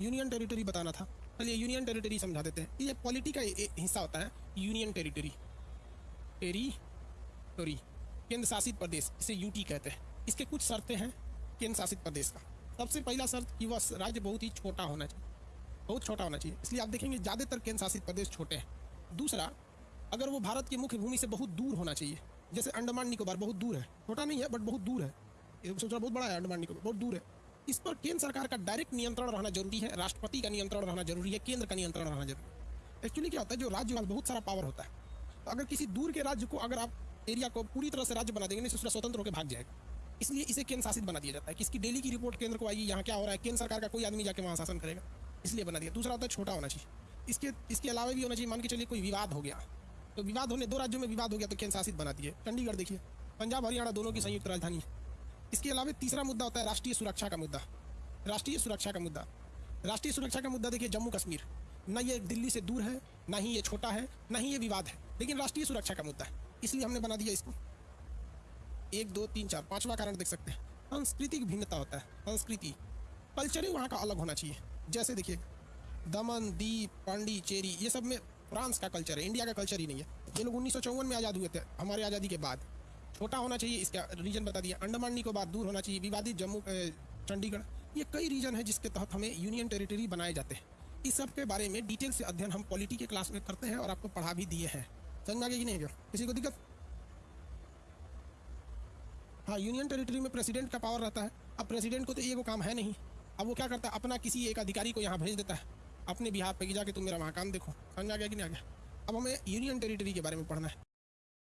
Union territory बताना था। चलिए यूनियन टेरिटरी समझा देते हैं। ये पॉलिटी का हिस्सा होता है, यूनियन टेरिटरी। टेरिटोरी केंद्र शासित प्रदेश, इसे यूटी कहते हैं। इसके कुछ शर्तें हैं केंद्र शासित प्रदेश का। सबसे पहला शर्त कि वह राज्य बहुत ही छोटा होना चाहिए। बहुत छोटा होना चाहिए। इसलिए आप देखेंगे ज़्यादातर केंद्र शासित प्रदेश छोटे हैं। दूसरा, अगर वो भारत की मुख्य भूमि से बहुत दूर होना चाहिए, जैसे अंडमान निकोबार, बहुत दूर है। छोटा नहीं है बट बहुत दूर है। सोचा बहुत बड़ा है, अंडमान निकोबार, बहुत दूर है। इस पर केंद्र सरकार का डायरेक्ट नियंत्रण रहना ज़रूरी है, राष्ट्रपति का नियंत्रण रहना ज़रूरी है, केंद्र का नियंत्रण रहना ज़रूरी है। एक्चुअली क्या होता है, जो राज्य में बहुत सारा पावर होता है तो अगर किसी दूर के राज्य को अगर आप एरिया को पूरी तरह से राज्य बना देंगे नहीं स्वतंत्र होकर भाग जाएगा। इसलिए इसे केंद्र शासित बना दिया जाता है। कि इसकी डेली की रिपोर्ट केंद्र को आएगी, यहाँ क्या हो रहा है, केंद्र सरकार का कोई आदमी जाके वहाँ शासन करेगा। इसलिए बना दिया। दूसरा होता है, छोटा होना चाहिए। इसके इसके अलावा भी होना चाहिए। मान के चलिए कोई विवाद हो गया तो विवाद होने, दो राज्यों में विवाद हो गया तो केंद्र शासित बना दिए। चंडीगढ़ देखिए, पंजाब हरियाणा दोनों की संयुक्त राजधानी है। इसके अलावा तीसरा मुद्दा होता है राष्ट्रीय सुरक्षा का मुद्दा। राष्ट्रीय सुरक्षा का मुद्दा। राष्ट्रीय सुरक्षा का मुद्दा देखिए, जम्मू कश्मीर। न ये दिल्ली से दूर है, ना ही ये छोटा है, ना ही ये विवाद है, लेकिन राष्ट्रीय सुरक्षा का मुद्दा है। इसलिए हमने बना दिया इसको। एक, दो, तीन, चार, पांचवा कारण देख सकते हैं। सांस्कृतिक भिन्नता होता है। संस्कृति, कल्चर ही वहाँ का अलग होना चाहिए। जैसे देखिए, दमन, दीप पांडिचेरी ये सब में फ्रांस का कल्चर है, इंडिया का कल्चर ही नहीं है। ये लोग उन्नीस सौ चौवन में आज़ाद हुए थे, हमारे आज़ादी के बाद। छोटा होना चाहिए, इसका रीजन बता दिया। अंडमान निकोबार दूर होना चाहिए, विवादित जम्मू चंडीगढ़, ये कई रीजन है जिसके तहत हमें यूनियन टेरिटरी बनाए जाते हैं। इस सब के बारे में डिटेल से अध्ययन हम पॉलिटी के क्लास में करते हैं और आपको पढ़ा भी दिए हैं। समझ में गया कि नहीं क्या किसी को दिक्कत? हाँ यूनियन टेरिटरी में प्रेसिडेंट का पावर रहता है। अब प्रेसिडेंट को तो ये वो काम है नहीं। अब वो क्या करता है? अपना किसी एक अधिकारी को यहाँ भेज देता है। अपने बिहार पे जाके तुम मेरा वहाँ काम देखो। समझ आ गया कि नहीं आ गया? अब हमें यूनियन टेरिटरी के बारे में पढ़ना है।